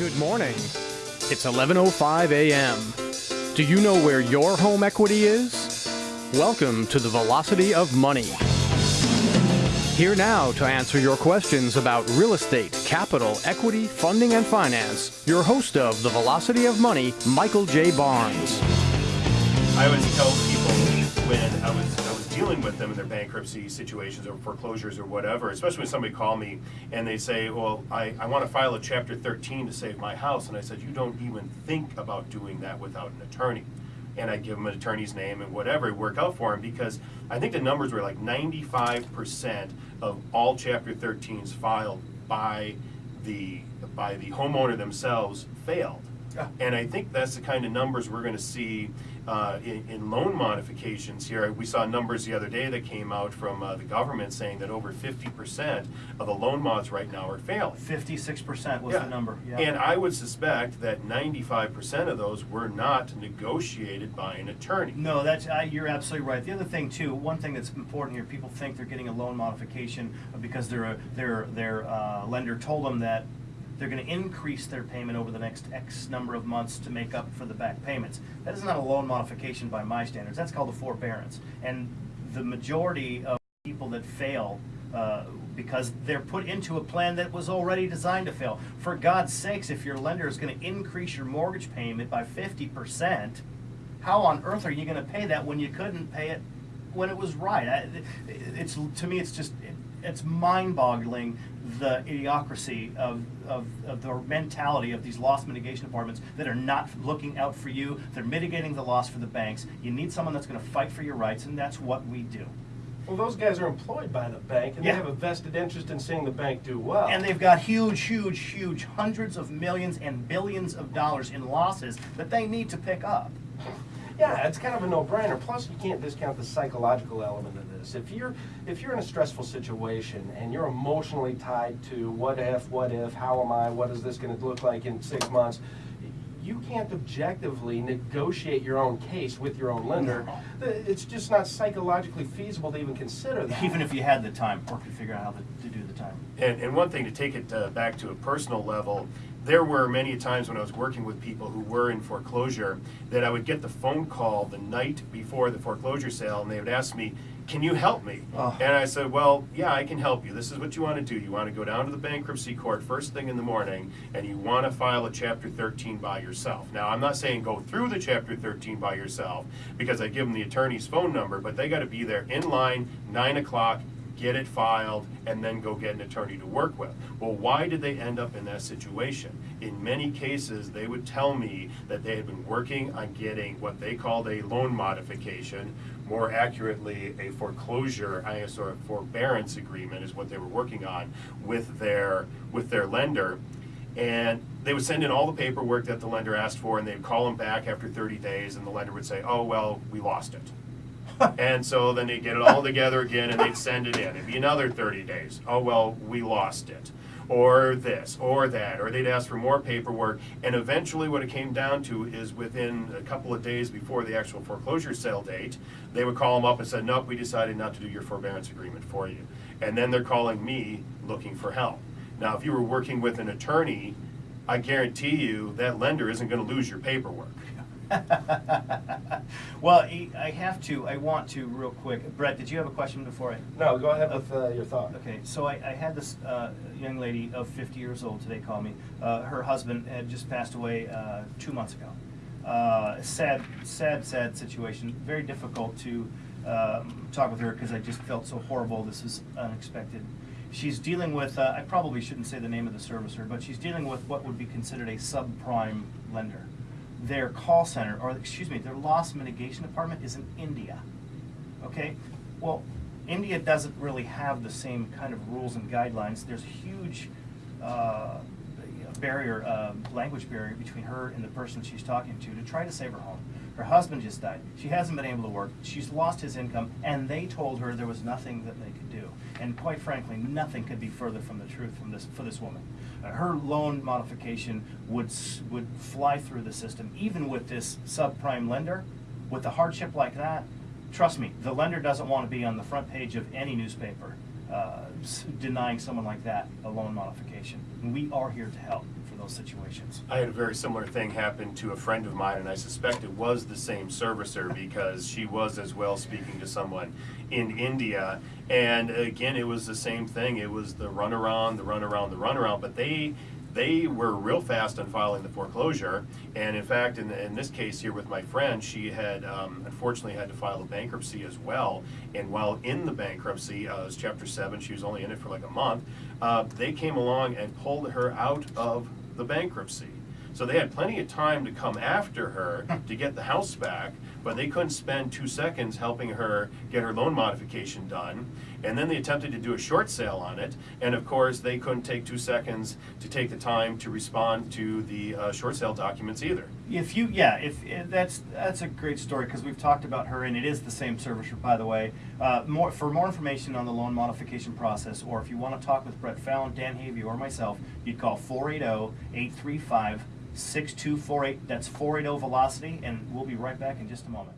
Good morning. It's 11:05 a.m. Do you know where your home equity is? Welcome to the Velocity of Money. Here now to answer your questions about real estate, capital, equity, funding, and finance, your host of the Velocity of Money, Michael J. Barnes. I always tell people when I was was dealing with them in their bankruptcy situations or foreclosures or whatever, especially when somebody call me and they say, "Well, I, I want to file a Chapter 13 to save my house," and I said, "You don't even think about doing that without an attorney." And I give them an attorney's name and whatever work out for them because I think the numbers were like 95% of all Chapter 13s filed by the by the homeowner themselves failed. And I think that's the kind of numbers we're going to see uh, in, in loan modifications here. We saw numbers the other day that came out from uh, the government saying that over 50% of the loan mods right now are failing. Fifty-six percent was Yeah. the number, yeah. And I would suspect that 95% of those were not negotiated by an attorney. No, that's, you're absolutely right. The other thing too, one thing that's important here, people think they're getting a loan modification because their, their, their, uh, lender told them that they're gonna increase their payment over the next X number of months to make up for the back payments. That is not a loan modification by my standards, that's called a forbearance. And the majority of people that fail, uh, because they're put into a plan that was already designed to fail. For God's sakes, if your lender is gonna increase your mortgage payment by fifty percent, how on earth are you going to pay that when you couldn't pay it when it was right? I, it's to me, it's just it, it's mind-boggling the idiocracy of, of, of the mentality of these loss mitigation departments that are not looking out for you. They're mitigating the loss for the banks. You need someone that's going to fight for your rights, and that's what we do. Well, those guys are employed by the bank, and Yeah. they have a vested interest in seeing the bank do well. And they've got huge, huge, huge hundreds of millions and billions of dollars in losses that they need to pick up. Yeah, it's kind of a no-brainer. Plus, you can't discount the psychological element of this. If you're if you're in a stressful situation and you're emotionally tied to what if, what if, how am I, what is this going to look like in six months, you can't objectively negotiate your own case with your own lender. It's just not psychologically feasible to even consider that. Even if you had the time or could figure out how to, to do the time. And, and one thing to take it uh, back to a personal level, there were many times when I was working with people who were in foreclosure that I would get the phone call the night before the foreclosure sale and they would ask me, Can you help me? Oh. And I said, Well, yeah, I can help you. This is what you want to do. You want to go down to the bankruptcy court first thing in the morning and you want to file a Chapter 13 by yourself. Now, I'm not saying go through the Chapter 13 by yourself because I give them the attorney's phone number, but they got to be there in line, 9 o'clock get it filed, and then go get an attorney to work with. Well, why did they end up in that situation? In many cases, they would tell me that they had been working on getting what they called a loan modification, more accurately, a foreclosure, I guess, or a forbearance agreement is what they were working on with their with their lender. And they would send in all the paperwork that the lender asked for, and they'd call them back after 30 days, and the lender would say, "Oh well, we lost it." And so then they'd get it all together again and they'd send it in. It'd be another 30 days. Oh, well, we lost it. Or this, or that. Or they'd ask for more paperwork. And eventually, what it came down to is within a couple of days before the actual foreclosure sale date, they would call them up and say, Nope, we decided not to do your forbearance agreement for you. And then they're calling me looking for help. Now, if you were working with an attorney, I guarantee you that lender isn't going to lose your paperwork. Well, I I have to, I want to real quick. Brett, did you have a question before I? No, go ahead with uh, your thought. Okay, so I, I had this uh, young lady of 50 years old today call me. Uh, her husband had just passed away uh, two months ago. Uh, sad, sad, sad situation. Very difficult to um, talk with her because I just felt so horrible. This is unexpected. She's dealing with, uh, I probably shouldn't say the name of the servicer, but she's dealing with what would be considered a subprime lender. Their call center, or excuse me, their loss mitigation department is in India. Okay, well, India doesn't really have the same kind of rules and guidelines. There's a huge uh, barrier, uh, language barrier between her and the person she's talking to to try to save her home. Her husband just died. She hasn't been able to work. She's lost his income, and they told her there was nothing that they could do. And quite frankly, nothing could be further from the truth from this for this woman. Her loan modification would would fly through the system, even with this subprime lender. With a hardship like that, trust me, the lender doesn't want to be on the front page of any newspaper uh, denying someone like that a loan modification. We are here to help those situations. I had a very similar thing happen to a friend of mine, and I suspect it was the same servicer because she was as well speaking to someone in India. And again, it was the same thing. It was the runaround, the runaround, the runaround. But they they were real fast on filing the foreclosure. And in fact, in, in this case here with my friend, she had um, unfortunately had to file a bankruptcy as well. And while in the bankruptcy, uh, it was Chapter 7, she was only in it for like a month, uh, they came along and pulled her out of the bankruptcy. So they had plenty of time to come after her to get the house back, but they couldn't spend two seconds helping her get her loan modification done. And then they attempted to do a short sale on it, and of course, they couldn't take two seconds to take the time to respond to the uh, short sale documents either. If you, yeah, if, if that's that's a great story because we've talked about her and it is the same servicer, by the way. Uh, more for more information on the loan modification process, or if you want to talk with Brett Fallon, Dan Havey, or myself, you'd call 480-835-6248. That's 480 Velocity, and we'll be right back in just a moment.